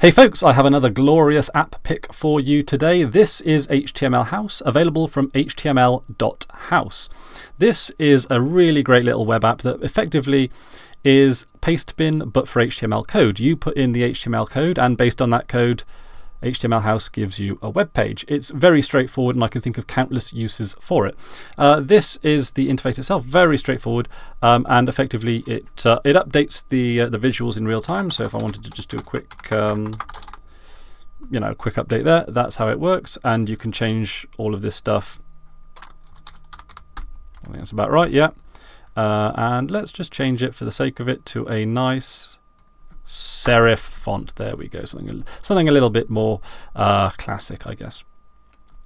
Hey folks, I have another glorious app pick for you today. This is HTML House, available from html.house. This is a really great little web app that effectively is Pastebin but for HTML code. You put in the HTML code, and based on that code, HTML House gives you a web page. It's very straightforward, and I can think of countless uses for it. Uh, this is the interface itself, very straightforward, um, and effectively it, uh, it updates the, uh, the visuals in real time. So if I wanted to just do a quick, um, you know, quick update there, that's how it works. And you can change all of this stuff. I think that's about right, yeah. Uh, and let's just change it for the sake of it to a nice serif font. There we go, something, something a little bit more uh, classic, I guess.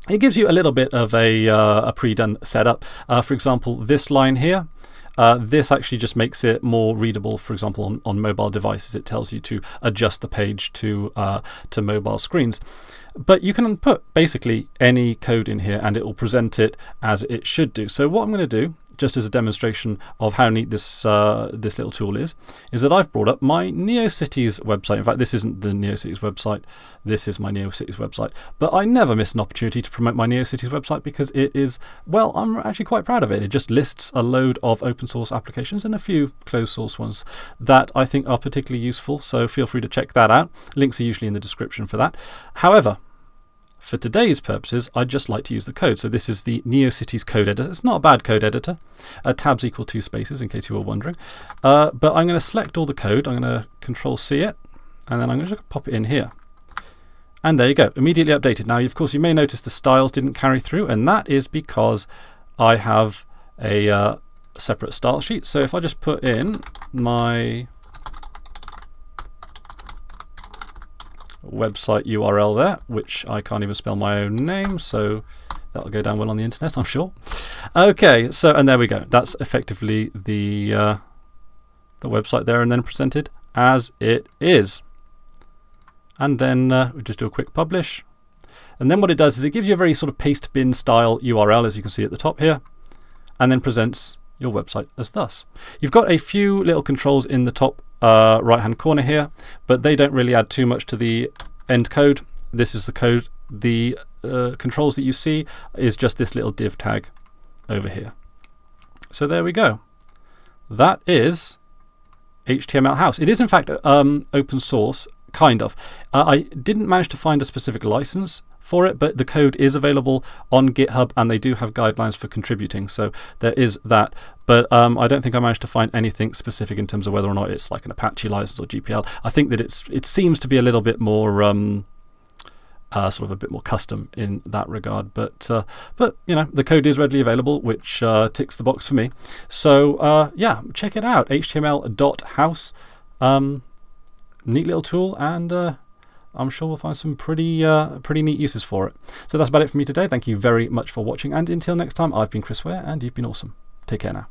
It gives you a little bit of a, uh, a pre-done setup. Uh, for example, this line here, uh, this actually just makes it more readable, for example, on, on mobile devices. It tells you to adjust the page to, uh, to mobile screens. But you can put basically any code in here and it will present it as it should do. So what I'm going to do just as a demonstration of how neat this, uh, this little tool is, is that I've brought up my NeoCities website. In fact, this isn't the NeoCities website, this is my NeoCities website. But I never miss an opportunity to promote my NeoCities website because it is, well, I'm actually quite proud of it. It just lists a load of open source applications and a few closed source ones that I think are particularly useful. So feel free to check that out. Links are usually in the description for that. However, for today's purposes, I'd just like to use the code. So this is the NeoCities code editor. It's not a bad code editor. Uh, tabs equal two spaces, in case you were wondering. Uh, but I'm going to select all the code. I'm going to Control C it, and then I'm going to pop it in here. And there you go, immediately updated. Now, of course, you may notice the styles didn't carry through, and that is because I have a uh, separate style sheet. So if I just put in my website URL there, which I can't even spell my own name, so that'll go down well on the internet, I'm sure. Okay, so, and there we go. That's effectively the, uh, the website there and then presented as it is. And then uh, we just do a quick publish. And then what it does is it gives you a very sort of paste bin style URL, as you can see at the top here, and then presents your website as thus. You've got a few little controls in the top uh, right hand corner here, but they don't really add too much to the end code. This is the code. The uh, controls that you see is just this little div tag over here. So there we go. That is HTML House. It is, in fact, um, open source, kind of. Uh, I didn't manage to find a specific license for it, but the code is available on GitHub and they do have guidelines for contributing. So there is that. But um, I don't think I managed to find anything specific in terms of whether or not it's like an Apache license or GPL. I think that it's, it seems to be a little bit more. Um, uh, sort of a bit more custom in that regard. But, uh, but you know, the code is readily available, which uh, ticks the box for me. So uh, yeah, check it out. HTML.house. Um, neat little tool, and uh, I'm sure we'll find some pretty, uh, pretty neat uses for it. So that's about it for me today. Thank you very much for watching. And until next time, I've been Chris Were, and you've been awesome. Take care now.